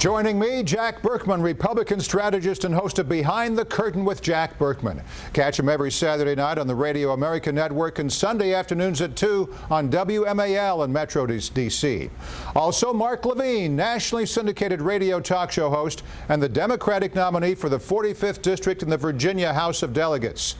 Joining me, Jack Burkman, Republican strategist and host of Behind the Curtain with Jack Burkman. Catch him every Saturday night on the Radio America Network and Sunday afternoons at 2 on WMAL in Metro D.C. Also, Mark Levine, nationally syndicated radio talk show host and the Democratic nominee for the 45th District in the Virginia House of Delegates.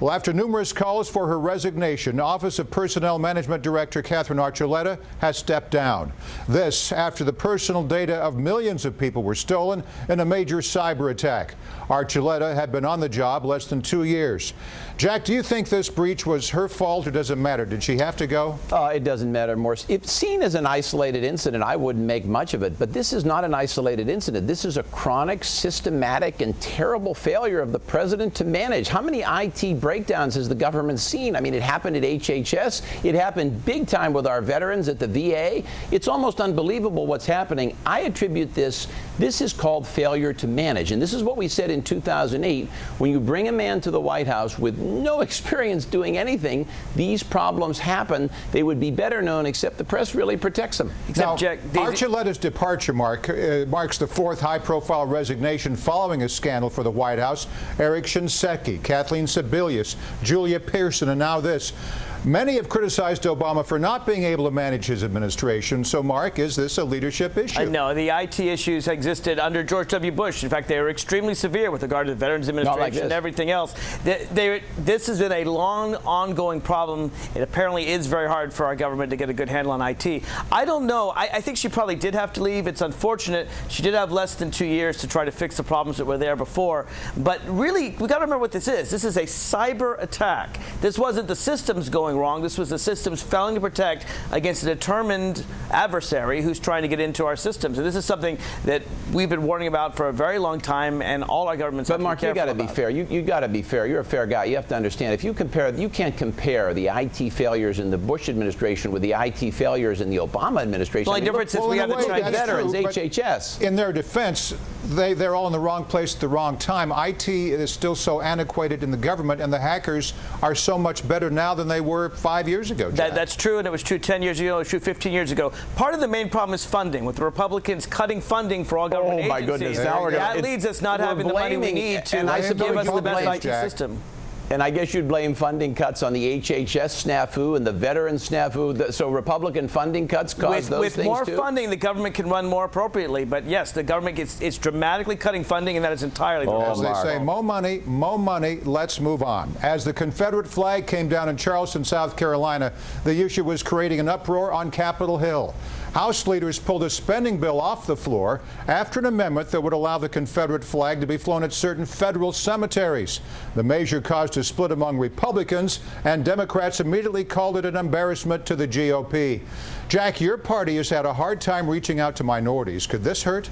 Well, after numerous calls for her resignation, Office of Personnel Management Director Katherine Archuleta has stepped down. This after the personal data of millions of people were stolen in a major cyber attack. Archuleta had been on the job less than two years. Jack, do you think this breach was her fault or does it matter? Did she have to go? Uh, it doesn't matter, Morse. If seen as an isolated incident, I wouldn't make much of it. But this is not an isolated incident. This is a chronic, systematic, and terrible failure of the president to manage. How many IT breakdowns has the government seen? I mean, it happened at HHS. It happened big time with our veterans at the VA. It's almost unbelievable what's happening. I attribute this, this is called failure to manage. And this is what we said in 2008. When you bring a man to the White House with no experience doing anything, these problems happen. They would be better known, except the press really protects them. Except now, Jack, Archuleta's departure mark, uh, marks the fourth high-profile resignation following a scandal for the White House. Eric Shinseki, Kathleen Sebelius, Julia Pierson, and now this. Many have criticized Obama for not being able to manage his administration. So, Mark, is this a leadership issue? No, the IT issues existed under George W. Bush. In fact, they were extremely severe with regard to the Veterans Administration like and everything else. They, they, this has been a long, ongoing problem. It apparently is very hard for our government to get a good handle on IT. I don't know. I, I think she probably did have to leave. It's unfortunate. She did have less than two years to try to fix the problems that were there before. But really, we got to remember what this is. This is a cyber attack. This wasn't the systems going going wrong. This was the systems failing to protect against a determined adversary who's trying to get into our systems. And this is something that we've been warning about for a very long time, and all our governments. But Mark, you got to be fair. You you got to be fair. You're a fair guy. You have to understand. If you compare, you can't compare the IT failures in the Bush administration with the IT failures in the Obama administration. The only I mean, difference is we have the Chinese veterans, true, HHS. In their defense, they they're all in the wrong place at the wrong time. IT is still so antiquated in the government, and the hackers are so much better now than they were five years ago. That, that's true, and it was true 10 years ago, it was true 15 years ago. Part of the main problem is funding, with the Republicans cutting funding for all government oh, my agencies. goodness. Now that leads us not having the money we need to and I give us the best IT system. And I guess you'd blame funding cuts on the HHS snafu and the veteran snafu. So Republican funding cuts cause with, those with things more too? funding, the government can run more appropriately. But yes, the government gets it's dramatically cutting funding, and that is entirely. Oh, As they say, more money, more money. Let's move on. As the Confederate flag came down in Charleston, South Carolina, the issue was creating an uproar on Capitol Hill. House leaders pulled a spending bill off the floor after an amendment that would allow the Confederate flag to be flown at certain federal cemeteries. The measure caused a split among Republicans, and Democrats immediately called it an embarrassment to the GOP. Jack, your party has had a hard time reaching out to minorities. Could this hurt?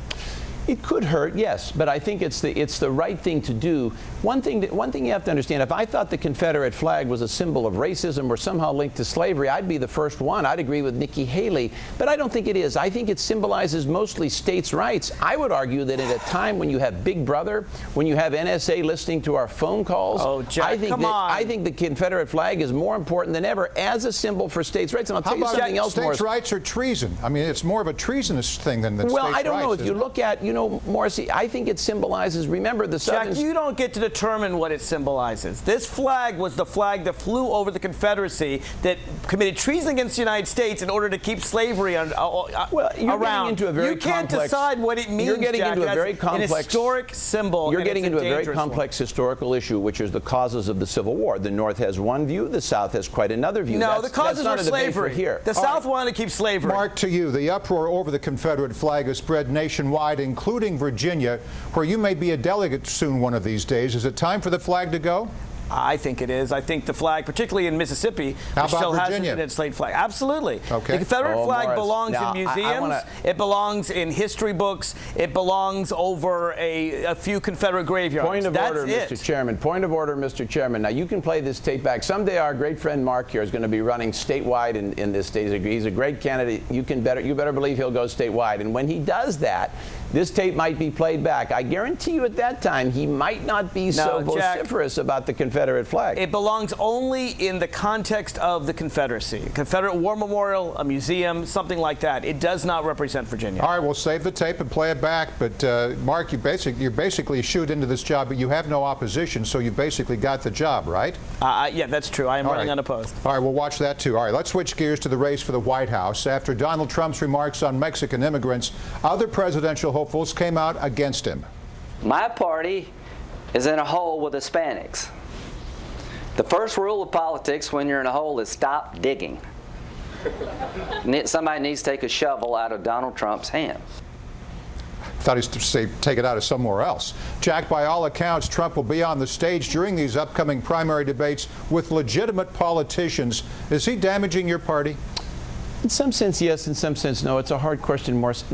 It could hurt, yes, but I think it's the it's the right thing to do. One thing that, one thing you have to understand: if I thought the Confederate flag was a symbol of racism or somehow linked to slavery, I'd be the first one. I'd agree with Nikki Haley, but I don't think it is. I think it symbolizes mostly states' rights. I would argue that at a time when you have Big Brother, when you have NSA listening to our phone calls, oh, Jack, I think come that, on. I think the Confederate flag is more important than ever as a symbol for states' rights. And I'll How tell you something else. States' Morris. rights are treason? I mean, it's more of a treasonous thing than the well, states' I don't rights, know. If you look at, you know, Morrissey, I think it symbolizes. Remember the Southern. Jack, you don't get to determine what it symbolizes. This flag was the flag that flew over the Confederacy that committed treason against the United States in order to keep slavery on, uh, uh, well, you're around. Getting into a very complex. you can't complex, decide what it means. You're getting Jack, into a very complex an historic symbol. You're getting into a, very one. complex historical issue, which is the causes of the Civil War. The North has one view, the South has quite another view. No, that's, the causes were slavery. Here. The All South right. wanted to keep slavery. Mark, to you, the uproar over the Confederate flag has spread nationwide, including Virginia, where you may be a delegate soon one of these days. Is it time for the flag to go? I think it is. I think the flag, particularly in Mississippi, How which still Virginia? has an slate flag. Absolutely. Okay. The Confederate oh, flag Morris. belongs now, in museums. I, I wanna... It belongs in history books. It belongs over a, a few Confederate graveyards. Point of That's order, it. Mr. Chairman. Point of order, Mr. Chairman. Now, you can play this tape back. Someday our great friend Mark here is going to be running statewide in, in this state. He's a great candidate. You can better you better believe he'll go statewide. And when he does that, this tape might be played back. I guarantee you at that time he might not be no, so Jack, vociferous about the Confederate Confederate flag. It belongs only in the context of the Confederacy. Confederate War Memorial, a museum, something like that. It does not represent Virginia. All right, we'll save the tape and play it back. But uh, Mark, you basic, you're basically shoot into this job, but you have no opposition, so you basically got the job, right? Uh, yeah, that's true. I am All running right. unopposed. All right, we'll watch that too. All right, let's switch gears to the race for the White House. After Donald Trump's remarks on Mexican immigrants, other presidential hopefuls came out against him. My party is in a hole with Hispanics. The first rule of politics when you're in a hole is stop digging. Somebody needs to take a shovel out of Donald Trump's hand. Thought he'd say take it out of somewhere else. Jack, by all accounts, Trump will be on the stage during these upcoming primary debates with legitimate politicians. Is he damaging your party? In some sense, yes. In some sense, no. It's a hard question, Morris.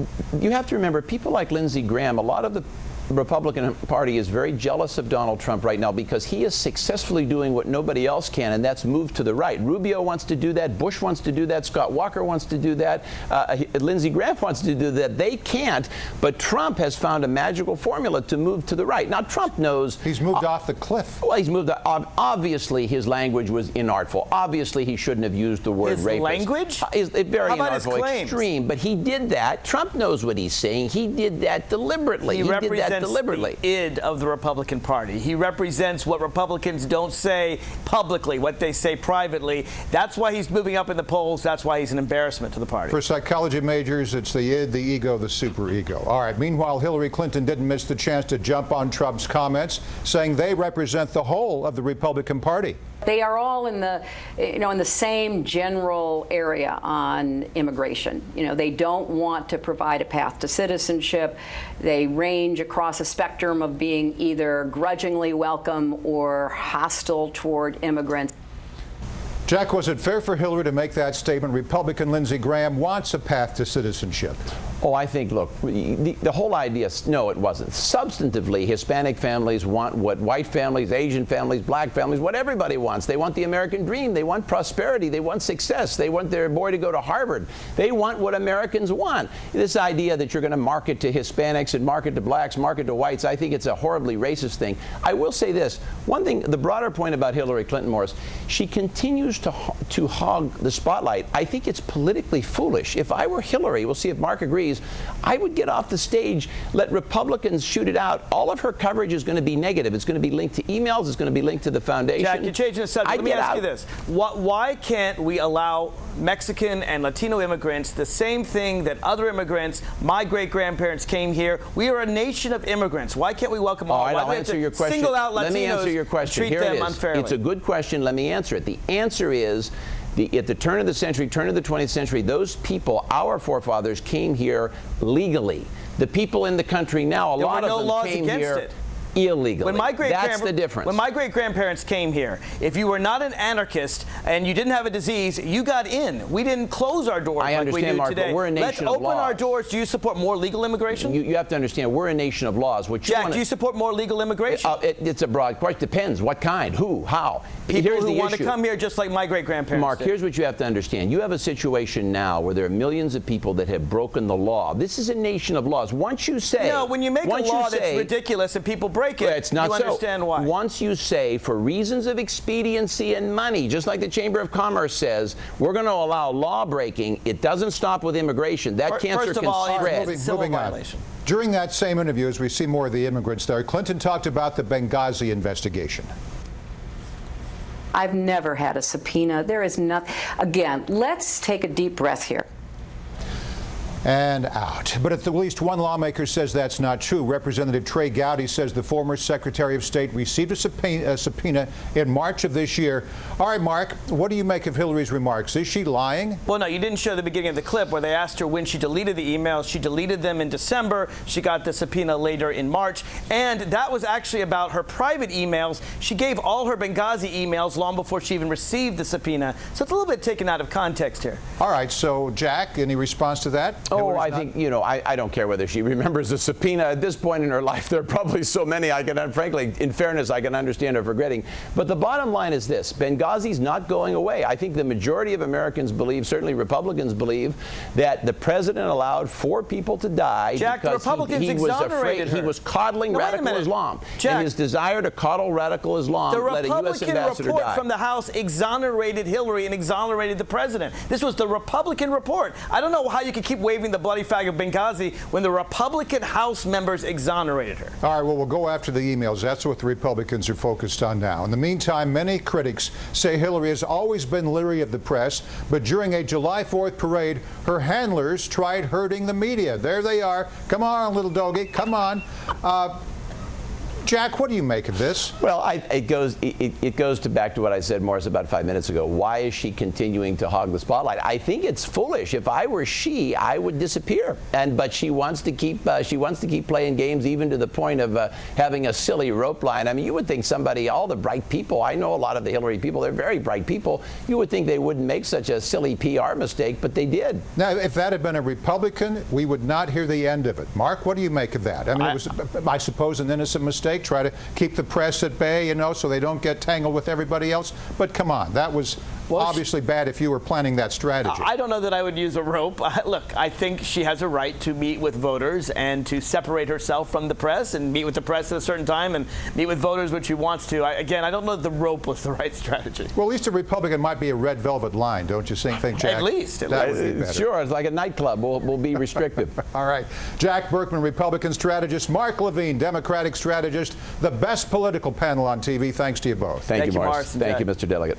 You have to remember, people like Lindsey Graham, a lot of the Republican Party is very jealous of Donald Trump right now because he is successfully doing what nobody else can, and that's move to the right. Rubio wants to do that. Bush wants to do that. Scott Walker wants to do that. Uh, Lindsey Graham wants to do that. They can't, but Trump has found a magical formula to move to the right. Now, Trump knows. He's moved uh, off the cliff. Well, he's moved. obviously, his language was inartful. Obviously, he shouldn't have used the word his rapist. language? Uh, is, very How about inartful, his claims? extreme. But he did that. Trump knows what he's saying. He did that deliberately. He, he represents did that deliberately. the id of the Republican Party. He represents what Republicans don't say publicly, what they say privately. That's why he's moving up in the polls. That's why he's an embarrassment to the party. For psychology majors, it's the id, the ego, the superego. All right. Meanwhile, Hillary Clinton didn't miss the chance to jump on Trump's comments, saying they represent the whole of the Republican Party. They are all in the, you know, in the same general area on immigration. You know, they don't want to provide a path to citizenship. They range across a spectrum of being either grudgingly welcome or hostile toward immigrants. Jack, was it fair for Hillary to make that statement? Republican Lindsey Graham wants a path to citizenship. Oh, I think, look, the, the, whole idea, no, it wasn't. Substantively, Hispanic families want what white families, Asian families, black families, what everybody wants. They want the American dream. They want prosperity. They want success. They want their boy to go to Harvard. They want what Americans want. This idea that you're going to market to Hispanics and market to blacks, market to whites, I think it's a horribly racist thing. I will say this. One thing, the broader point about Hillary Clinton, Morris, she continues to, to hog the spotlight. I think it's politically foolish. If I were Hillary, we'll see if Mark agrees, I would get off the stage, let Republicans shoot it out. All of her coverage is going to be negative. It's going to be linked to emails. It's going to be linked to the foundation. Jack, you're changing the subject. I'd Let me ask out. you this. Why can't we allow Mexican and Latino immigrants the same thing that other immigrants, my great-grandparents came here. We are a nation of immigrants. Why can't we welcome all? All right, Why I'll answer your question. Single out Latinos Let me answer your question. treat Here them it is. unfairly. It's a good question. Let me answer it. The answer is the, at the turn of the century, turn of the 20th century, those people, our forefathers, came here legally. The people in the country now, a there lot were no of them laws came here it. Illegally. When my great That's the difference. When my great grandparents came here, if you were not an anarchist and you didn't have a disease, you got in. We didn't close our doors I like understand, we do Mark, today. but we're a nation Let's of open our doors. Do you support more legal immigration? you, you have to understand, we're a nation of laws. What you Jack, wanna, do you support more legal immigration? uh, it, it's a broad question. Depends. What kind? Who? How? People Here's who want issue. to come here just like my great grandparents. Mark, did. here's what you have to understand. You have a situation now where there are millions of people that have broken the law. This is a nation of laws. Once you say, No, when you make a law you that's say, ridiculous and people break it, Well, it's not you so. understand why. Once you say, for reasons of expediency and money, just like the Chamber of Commerce says, we're going to allow law breaking, it doesn't stop with immigration. That Fir- cancer first of can all, it's spread. moving- civil moving violation. on. During that same interview, as we see more of the immigrants there, Clinton talked about the Benghazi investigation. I've never had a subpoena. There is nothing. Again, let's take a deep breath here. And out. But at least one lawmaker says that's not true. Representative Trey Gowdy says the former Secretary of State received a subpoena, a subpoena, in March of this year. All right, Mark, what do you make of Hillary's remarks? Is she lying? Well, no, you didn't show the beginning of the clip where they asked her when she deleted the emails. She deleted them in December. She got the subpoena later in March. And that was actually about her private emails. She gave all her Benghazi emails long before she even received the subpoena. So it's a little bit taken out of context here. All right, so Jack, any response to that? Oh, I think, you know, I, I don't care whether she remembers the subpoena at this point in her life. There are probably so many I can, frankly, in fairness, I can understand her forgetting. But the bottom line is this Benghazi's not going away. I think the majority of Americans believe, certainly Republicans believe, that the president allowed four people to die Jack, because Republicans he, he was afraid her. he was coddling now, radical Islam. Jack, and his desire to coddle radical Islam the let a U.S. ambassador report die. from the House exonerated Hillary and exonerated the president. This was the Republican report. I don't know how you can keep waving the bloody flag of Benghazi when the Republican House members exonerated her. All right, well, we'll go after the emails. That's what the Republicans are focused on now. In the meantime, many critics say Hillary has always been leery of the press, but during a July 4th parade, her handlers tried hurting the media. There they are. Come on, little doggy. Come on. Uh, Jack, what do you make of this? Well, I, it goes it, it, goes to back to what I said, Morris, about five minutes ago. Why is she continuing to hog the spotlight? I think it's foolish. If I were she, I would disappear. And but she wants to keep uh, she wants to keep playing games, even to the point of uh, having a silly rope line. I mean, you would think somebody, all the bright people. I know a lot of the Hillary people. They're very bright people. You would think they wouldn't make such a silly PR mistake, but they did. Now, if that had been a Republican, we would not hear the end of it. Mark, what do you make of that? I mean, I, it was, I suppose, an innocent mistake try to keep the press at bay, you know, so they don't get tangled with everybody else. But come on, that was well, obviously bad if you were planning that strategy. I don't know that I would use a rope. Look, I think she has a right to meet with voters and to separate herself from the press and meet with the press at a certain time and meet with voters when she wants to. I, again, I don't know that the rope was the right strategy. Well, at least a Republican might be a red velvet line, don't you think, think Jack? At least. At that least. Sure, it's like a nightclub. We'll, we'll be restrictive. All right. Jack Burkman, Republican strategist. Mark Levine, Democratic strategist. The best political panel on TV. Thanks to you both. Thank, Thank you, you, Morris. Thank Jack. you, Mr. Delegate.